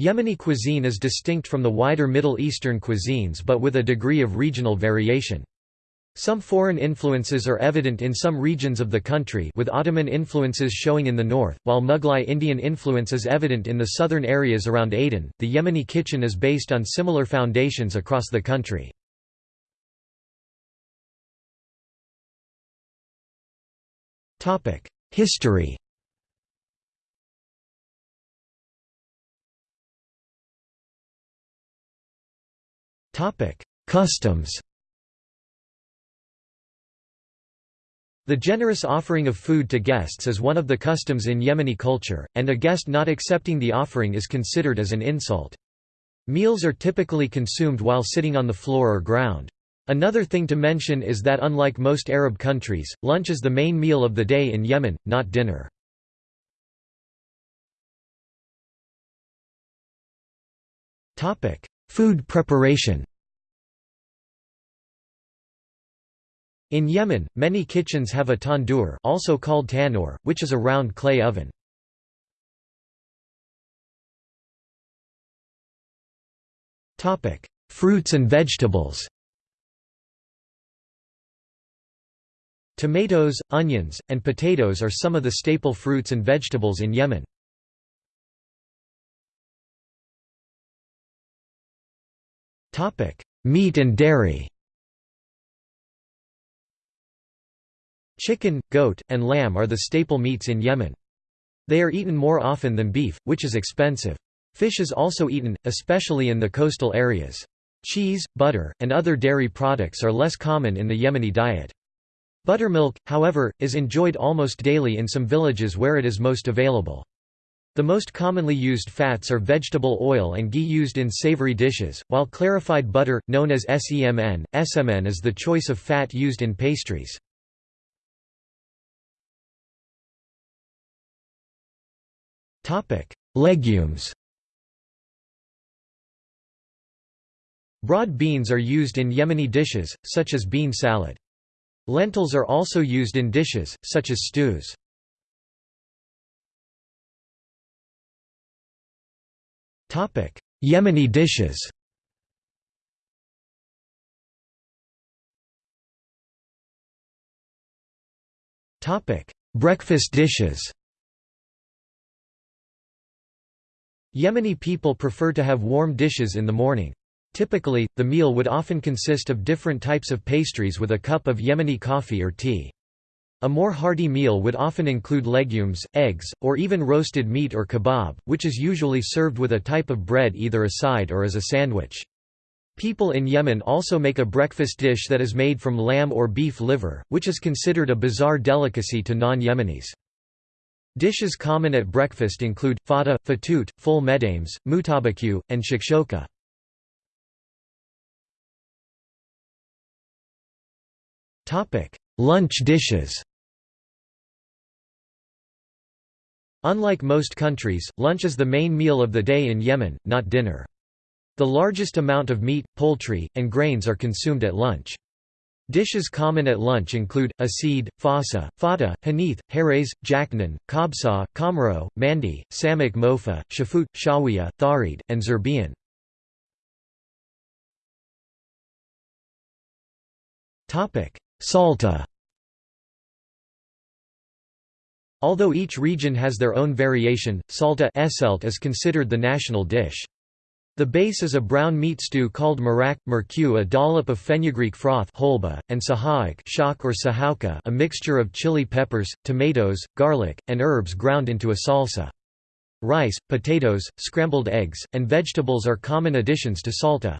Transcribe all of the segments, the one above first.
Yemeni cuisine is distinct from the wider Middle Eastern cuisines but with a degree of regional variation. Some foreign influences are evident in some regions of the country with Ottoman influences showing in the north, while Mughlai Indian influence is evident in the southern areas around Aden. The Yemeni kitchen is based on similar foundations across the country. History Customs The generous offering of food to guests is one of the customs in Yemeni culture, and a guest not accepting the offering is considered as an insult. Meals are typically consumed while sitting on the floor or ground. Another thing to mention is that unlike most Arab countries, lunch is the main meal of the day in Yemen, not dinner. Food preparation In Yemen, many kitchens have a tandoor also called tannoor, which is a round clay oven. Fruits and vegetables Tomatoes, onions, and potatoes are some of the staple fruits and vegetables in Yemen. Meat and dairy Chicken, goat, and lamb are the staple meats in Yemen. They are eaten more often than beef, which is expensive. Fish is also eaten, especially in the coastal areas. Cheese, butter, and other dairy products are less common in the Yemeni diet. Buttermilk, however, is enjoyed almost daily in some villages where it is most available. The most commonly used fats are vegetable oil and ghee used in savory dishes, while clarified butter, known as semn, smn is the choice of fat used in pastries. Legumes Broad beans are used in Yemeni dishes, such as bean salad. Lentils are also used in dishes, such as stews. Yemeni dishes Topic: Breakfast dishes Yemeni people prefer to have warm dishes in the morning. Typically, the meal would often consist of different types of pastries with a cup of Yemeni coffee or tea. A more hearty meal would often include legumes, eggs, or even roasted meat or kebab, which is usually served with a type of bread either aside or as a sandwich. People in Yemen also make a breakfast dish that is made from lamb or beef liver, which is considered a bizarre delicacy to non-Yemenis. Dishes common at breakfast include, fata, fatut, ful medames, mutabaku, and shakshoka. Lunch dishes Unlike most countries, lunch is the main meal of the day in Yemen, not dinner. The largest amount of meat, poultry, and grains are consumed at lunch. Dishes common at lunch include, asid, fasa, fata, hanith, hares, jaknan, kabsa, kamro, mandi, samak mofa, shafut, shawiya, tharid, and zerbian. Salta Although each region has their own variation, salta is considered the national dish. The base is a brown meat stew called marak, merku a dollop of fenugreek froth holba, and sahaak shock or sahauka a mixture of chili peppers, tomatoes, garlic, and herbs ground into a salsa. Rice, potatoes, scrambled eggs, and vegetables are common additions to salta.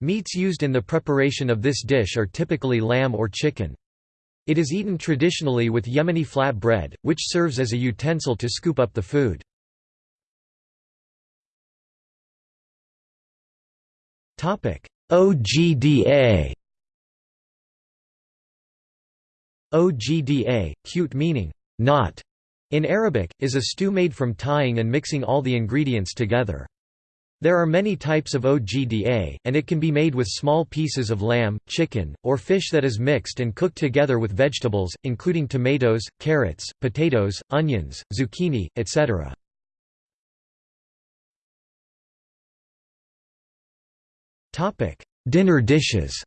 Meats used in the preparation of this dish are typically lamb or chicken. It is eaten traditionally with Yemeni flat bread, which serves as a utensil to scoop up the food. OGDA OGDA, cute meaning, knot, in Arabic, is a stew made from tying and mixing all the ingredients together. There are many types of OGDA, and it can be made with small pieces of lamb, chicken, or fish that is mixed and cooked together with vegetables, including tomatoes, carrots, potatoes, onions, zucchini, etc. Dinner dishes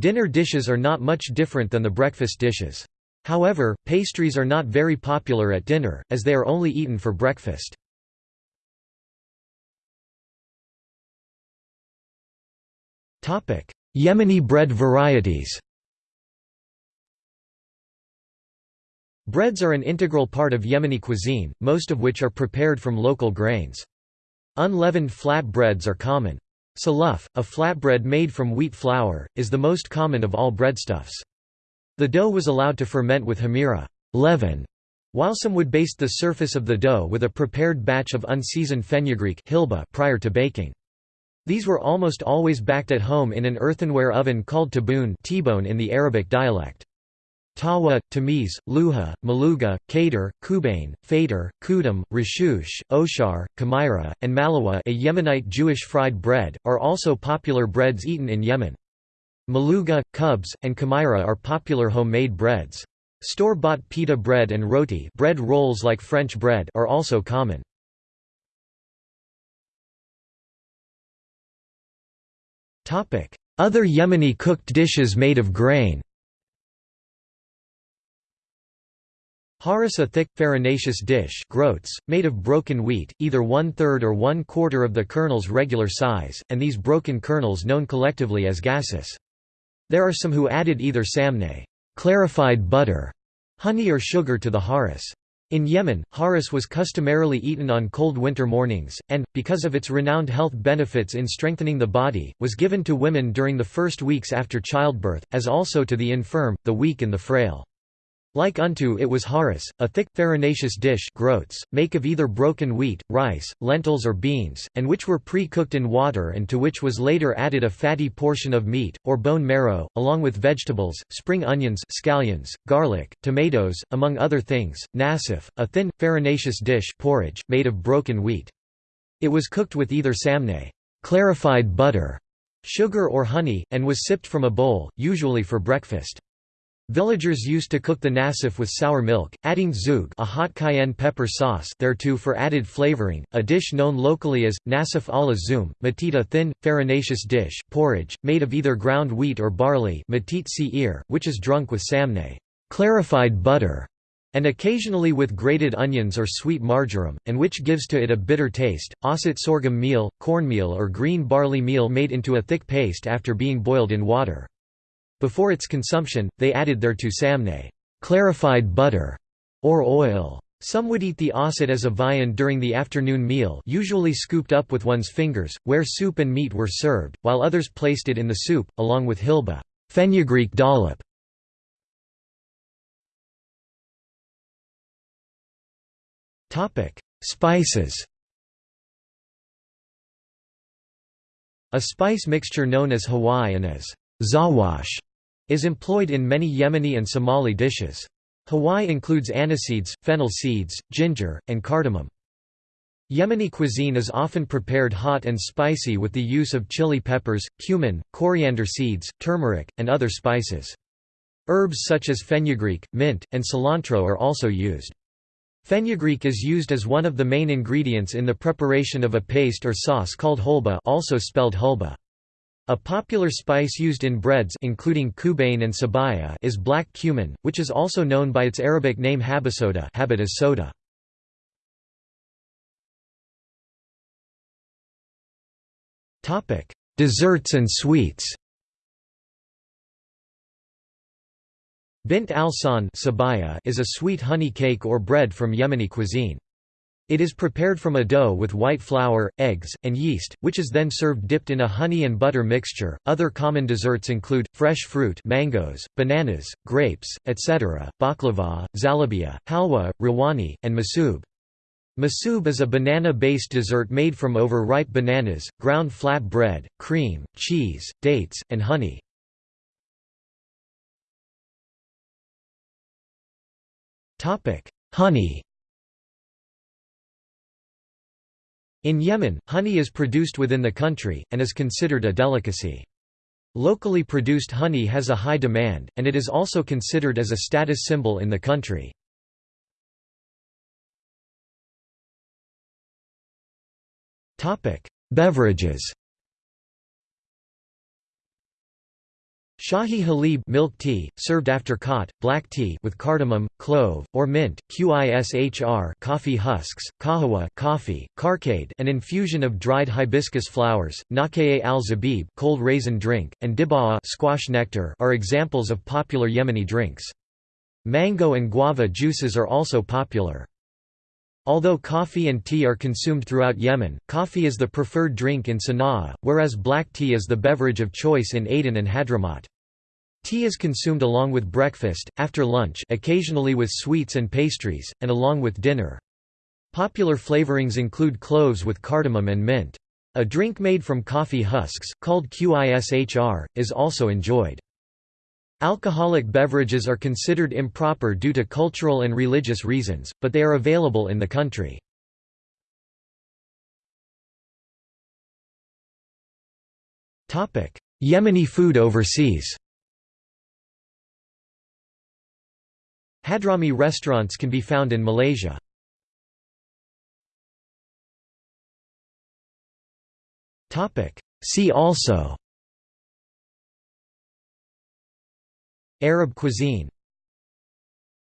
Dinner dishes are not much different than the breakfast dishes. However, pastries are not very popular at dinner, as they are only eaten for breakfast. Yemeni bread varieties Breads are an integral part of Yemeni cuisine, most of which are prepared from local grains. Unleavened flat breads are common. Saluf, a flatbread made from wheat flour, is the most common of all breadstuffs. The dough was allowed to ferment with hamira leaven, while some would baste the surface of the dough with a prepared batch of unseasoned fenugreek hilba prior to baking. These were almost always baked at home in an earthenware oven called taboon in the Arabic dialect. Tawa, Tamiz, Luha, Maluga, Kader, Kubain, Fader, Kudum, Rashush, Oshar, Kamira, and Malawa a Yemenite Jewish fried bread, are also popular breads eaten in Yemen. Maluga, cubs, and Kamaira are popular homemade breads. Store-bought pita bread and roti bread rolls like French bread are also common. Other Yemeni cooked dishes made of grain Haris a thick, farinaceous dish groats, made of broken wheat, either one-third or one-quarter of the kernel's regular size, and these broken kernels known collectively as gassis. There are some who added either samne clarified butter, honey or sugar to the haris. In Yemen, haris was customarily eaten on cold winter mornings, and, because of its renowned health benefits in strengthening the body, was given to women during the first weeks after childbirth, as also to the infirm, the weak and the frail. Like unto it was haris, a thick, farinaceous dish groats, make of either broken wheat, rice, lentils or beans, and which were pre-cooked in water and to which was later added a fatty portion of meat, or bone marrow, along with vegetables, spring onions scallions, garlic, tomatoes, among other things, nasif, a thin, farinaceous dish porridge, made of broken wheat. It was cooked with either samne clarified butter, sugar or honey, and was sipped from a bowl, usually for breakfast. Villagers used to cook the nasif with sour milk, adding zoug a hot cayenne pepper sauce thereto for added flavoring, a dish known locally as, nasif ala zoom, matit a thin, farinaceous dish porridge, made of either ground wheat or barley which is drunk with samne clarified butter", and occasionally with grated onions or sweet marjoram, and which gives to it a bitter taste. Osset sorghum meal, cornmeal or green barley meal made into a thick paste after being boiled in water. Before its consumption, they added thereto samne clarified butter", or oil. Some would eat the osset as a viand during the afternoon meal usually scooped up with one's fingers, where soup and meat were served, while others placed it in the soup, along with hilba fenugreek dollop". Spices A spice mixture known as hawai and as zawash is employed in many Yemeni and Somali dishes. Hawai includes aniseeds, fennel seeds, ginger, and cardamom. Yemeni cuisine is often prepared hot and spicy with the use of chili peppers, cumin, coriander seeds, turmeric, and other spices. Herbs such as fenugreek, mint, and cilantro are also used. Fenugreek is used as one of the main ingredients in the preparation of a paste or sauce called hulba also spelled hulba. A popular spice used in breads including kubain and sabaya is black cumin, which is also known by its Arabic name habasoda habit as soda. Desserts and sweets Bint al-sahn is a sweet honey cake or bread from Yemeni cuisine. It is prepared from a dough with white flour, eggs, and yeast, which is then served dipped in a honey and butter mixture. Other common desserts include fresh fruit, mangoes, bananas, grapes, etc., baklava, zalabia, halwa, rawani, and masub. Masub is a banana-based dessert made from overripe bananas, ground flat bread, cream, cheese, dates, and honey. Topic: Honey In Yemen, honey is produced within the country, and is considered a delicacy. Locally produced honey has a high demand, and it is also considered as a status symbol in the country. Beverages Shahi halib milk tea, served after khat, black tea with cardamom, clove, or mint, qishr coffee husks, kahwa coffee, karkade an infusion of dried hibiscus flowers, nakeye al-zabib cold raisin drink, and dibaa squash nectar are examples of popular Yemeni drinks. Mango and guava juices are also popular. Although coffee and tea are consumed throughout Yemen, coffee is the preferred drink in Sana'a, whereas black tea is the beverage of choice in Aden and Hadramaut. Tea is consumed along with breakfast, after lunch occasionally with sweets and pastries, and along with dinner. Popular flavorings include cloves with cardamom and mint. A drink made from coffee husks, called qishr, is also enjoyed. Alcoholic beverages are considered improper due to cultural and religious reasons, but they are available in the country. Yemeni food overseas Hadrami restaurants can be found in Malaysia. See also Arab cuisine